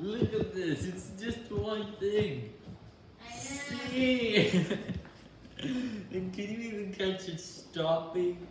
Look at this, it's just one thing. See, and can you even catch it stopping?